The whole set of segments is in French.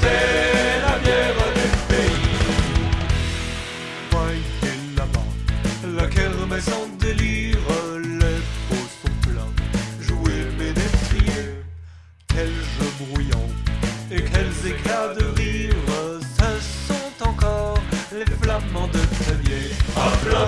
chanter la bière du pays. Voyez là-bas, la kermesse en délire, les pots sont pleins, jouez mes détriers, quels jeux bruyants et quels éclats de rire, ce sont encore les flamands de Tréviers. À plein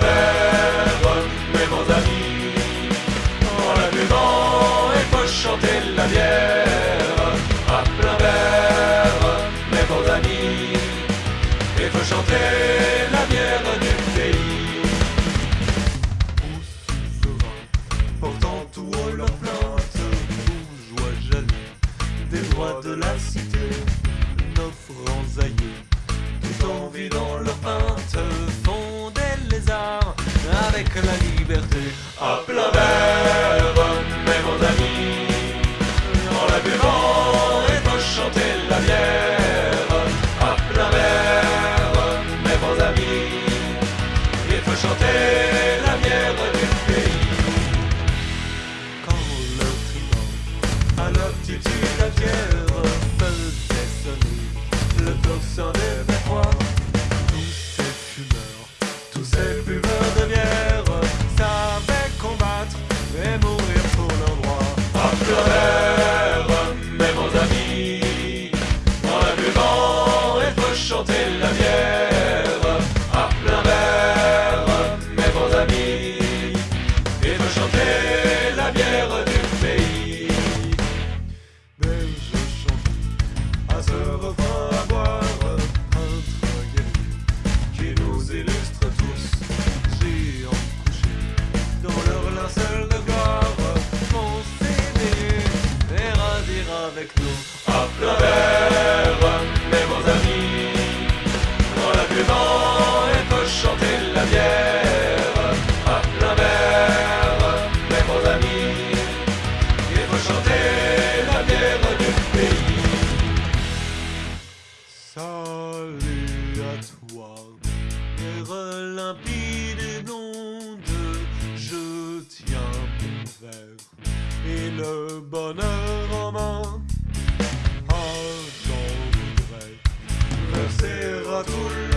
la cité, nos aïeux, tout en vidant leurs pintes, font des lézards avec la liberté. À plein verre, la bière du pays. Berge chanson, à ce refrain à boire, peintre guerrier, qui nous illustre tous, géants couchés, dans leur linceul de gloire, vont s'éveiller et radir avec nous. À plein Salut à toi, terre limpide et blonde, je tiens mon verre et le bonheur en main. Ah, j'en voudrais verser à tout